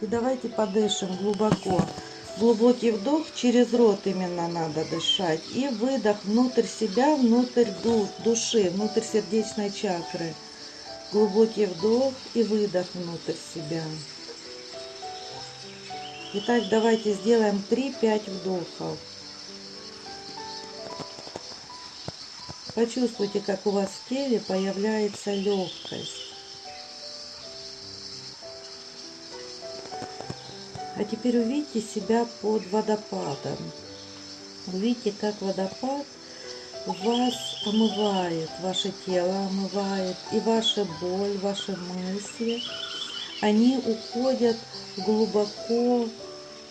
И давайте подышим глубоко. Глубокий вдох, через рот именно надо дышать. И выдох внутрь себя, внутрь души, внутрь сердечной чакры. Глубокий вдох и выдох внутрь себя. Итак, давайте сделаем 3-5 вдохов. Почувствуйте, как у вас в теле появляется легкость. А теперь увидите себя под водопадом. Увидите, как водопад вас омывает, ваше тело омывает, и ваша боль, ваши мысли, они уходят глубоко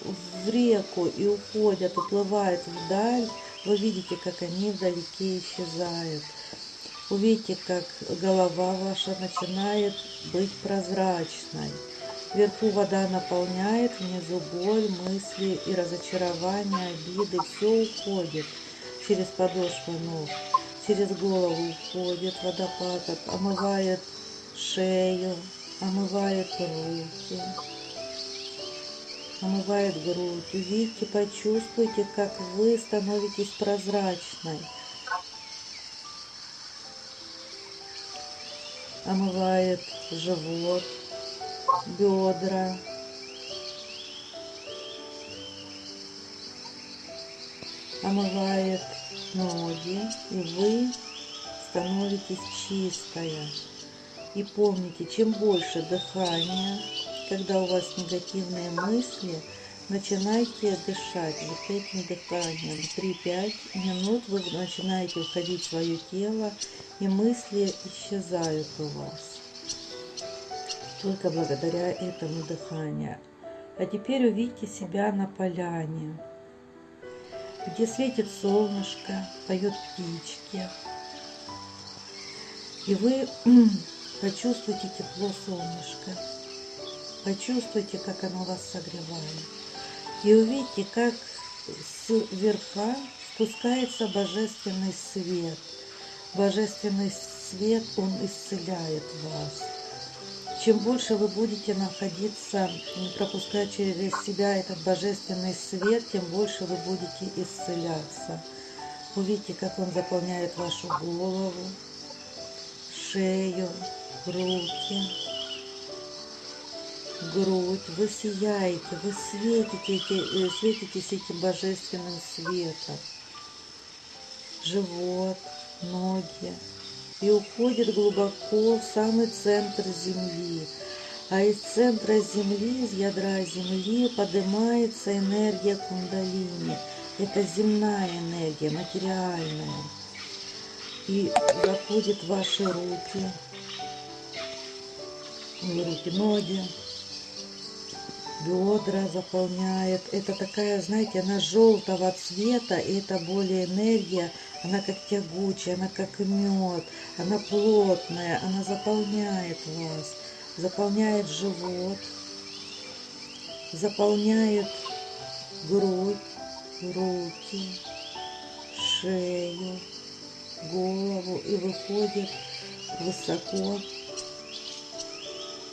в реку и уходят, уплывают вдаль. Вы видите, как они вдалеке исчезают. Увидите, как голова ваша начинает быть прозрачной. Вверху вода наполняет, внизу боль, мысли и разочарование, обиды. Все уходит через подошвы ног, через голову уходит водопад, омывает шею, омывает руки, омывает грудь. Увидите, почувствуйте, как вы становитесь прозрачной. Омывает живот, бедра. Омывает ноги, и вы становитесь чистая. И помните, чем больше дыхания, когда у вас негативные мысли, начинайте дышать вот этим дыханием. 3-5 минут вы начинаете уходить в свое тело, и мысли исчезают у вас только благодаря этому дыханию. А теперь увидите себя на поляне, где светит солнышко, поет птички. И вы почувствуйте тепло солнышка, почувствуйте, как оно вас согревает. И увидите, как с верха спускается божественный свет. Божественный свет, он исцеляет вас чем больше вы будете находиться, пропускать через себя этот божественный свет, тем больше вы будете исцеляться. Увидите, как он заполняет вашу голову, шею, руки, грудь. Вы сияете, вы светите, э, светитесь этим божественным светом. Живот, ноги, и уходит глубоко в самый центр Земли. А из центра Земли, из ядра Земли поднимается энергия кундалини. Это земная энергия, материальная. И заходит в ваши руки, руки, ноги, бедра заполняет. Это такая, знаете, она желтого цвета, и это более энергия, она как тягучая, она как мед, она плотная, она заполняет вас, заполняет живот, заполняет грудь, руки, шею, голову и выходит высоко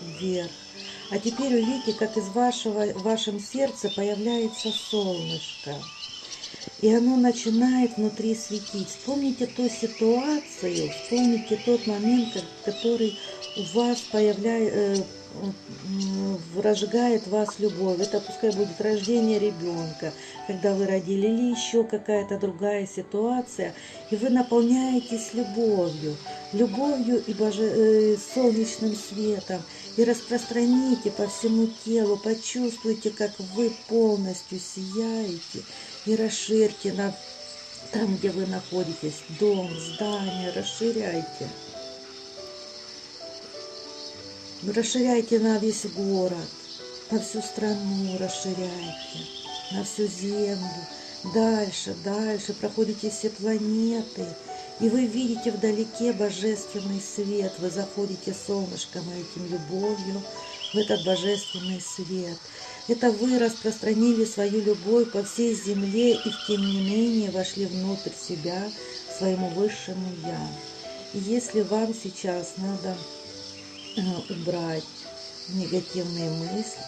вверх. А теперь увидите, как из вашего, в вашем сердце появляется солнышко. И оно начинает внутри светить. Вспомните ту ситуацию, вспомните тот момент, который у вас появляется, э, разжигает вас любовь. Это пускай будет рождение ребенка, когда вы родили, или еще какая-то другая ситуация, и вы наполняетесь любовью, любовью и боже... э, солнечным светом, и распространите по всему телу, почувствуйте, как вы полностью сияете, и расширьте на там, где вы находитесь, дом, здание, расширяйте. Расширяйте на весь город, на всю страну расширяйте, на всю землю. Дальше, дальше проходите все планеты, и вы видите вдалеке божественный свет. Вы заходите солнышком и этим любовью в этот божественный свет. Это вы распространили свою любовь по всей земле и тем не менее вошли внутрь себя, своему высшему Я. И если вам сейчас надо убрать негативные мысли,